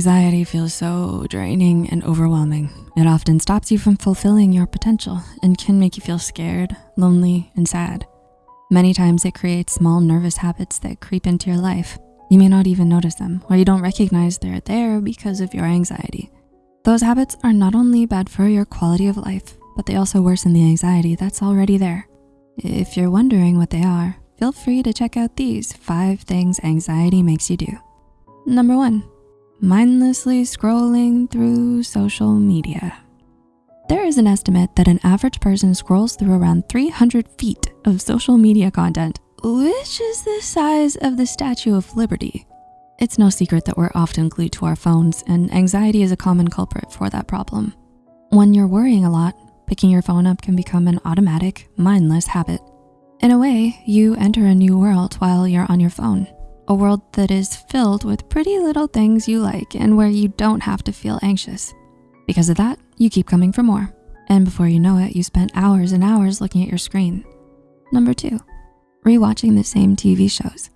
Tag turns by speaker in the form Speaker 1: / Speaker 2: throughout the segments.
Speaker 1: Anxiety feels so draining and overwhelming. It often stops you from fulfilling your potential and can make you feel scared, lonely, and sad. Many times it creates small nervous habits that creep into your life. You may not even notice them or you don't recognize they're there because of your anxiety. Those habits are not only bad for your quality of life, but they also worsen the anxiety that's already there. If you're wondering what they are, feel free to check out these five things anxiety makes you do. Number one, mindlessly scrolling through social media. There is an estimate that an average person scrolls through around 300 feet of social media content, which is the size of the Statue of Liberty. It's no secret that we're often glued to our phones and anxiety is a common culprit for that problem. When you're worrying a lot, picking your phone up can become an automatic, mindless habit. In a way, you enter a new world while you're on your phone a world that is filled with pretty little things you like and where you don't have to feel anxious. Because of that, you keep coming for more. And before you know it, you spent hours and hours looking at your screen. Number two, rewatching the same TV shows.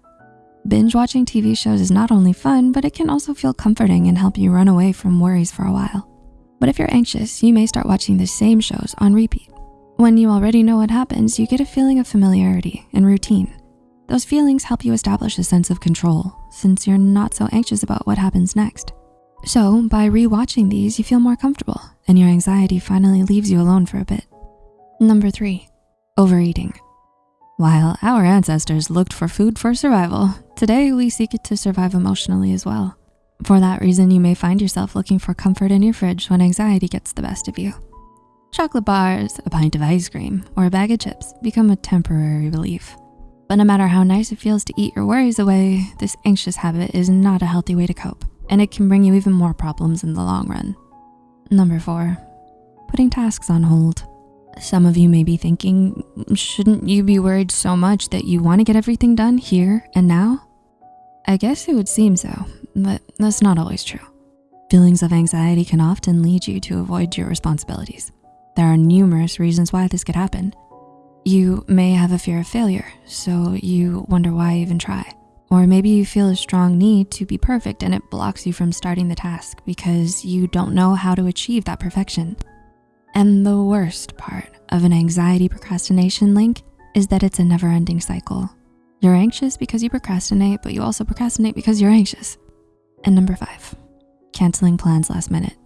Speaker 1: Binge watching TV shows is not only fun, but it can also feel comforting and help you run away from worries for a while. But if you're anxious, you may start watching the same shows on repeat. When you already know what happens, you get a feeling of familiarity and routine. Those feelings help you establish a sense of control since you're not so anxious about what happens next. So by rewatching these, you feel more comfortable and your anxiety finally leaves you alone for a bit. Number three, overeating. While our ancestors looked for food for survival, today we seek it to survive emotionally as well. For that reason, you may find yourself looking for comfort in your fridge when anxiety gets the best of you. Chocolate bars, a pint of ice cream, or a bag of chips become a temporary relief. But no matter how nice it feels to eat your worries away, this anxious habit is not a healthy way to cope, and it can bring you even more problems in the long run. Number four, putting tasks on hold. Some of you may be thinking, shouldn't you be worried so much that you wanna get everything done here and now? I guess it would seem so, but that's not always true. Feelings of anxiety can often lead you to avoid your responsibilities. There are numerous reasons why this could happen, you may have a fear of failure, so you wonder why even try. Or maybe you feel a strong need to be perfect and it blocks you from starting the task because you don't know how to achieve that perfection. And the worst part of an anxiety procrastination link is that it's a never ending cycle. You're anxious because you procrastinate, but you also procrastinate because you're anxious. And number five, canceling plans last minute.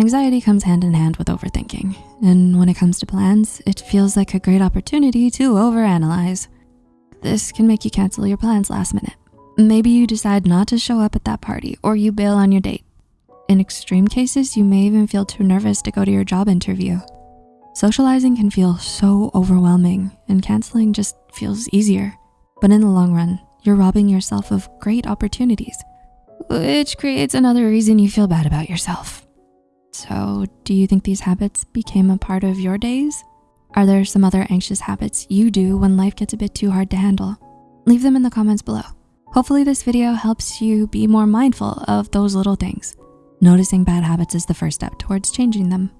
Speaker 1: Anxiety comes hand in hand with overthinking. And when it comes to plans, it feels like a great opportunity to overanalyze. This can make you cancel your plans last minute. Maybe you decide not to show up at that party or you bail on your date. In extreme cases, you may even feel too nervous to go to your job interview. Socializing can feel so overwhelming and canceling just feels easier. But in the long run, you're robbing yourself of great opportunities, which creates another reason you feel bad about yourself. So do you think these habits became a part of your days? Are there some other anxious habits you do when life gets a bit too hard to handle? Leave them in the comments below. Hopefully this video helps you be more mindful of those little things. Noticing bad habits is the first step towards changing them.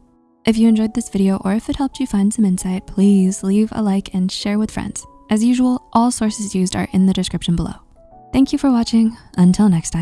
Speaker 1: If you enjoyed this video or if it helped you find some insight, please leave a like and share with friends. As usual, all sources used are in the description below. Thank you for watching. Until next time.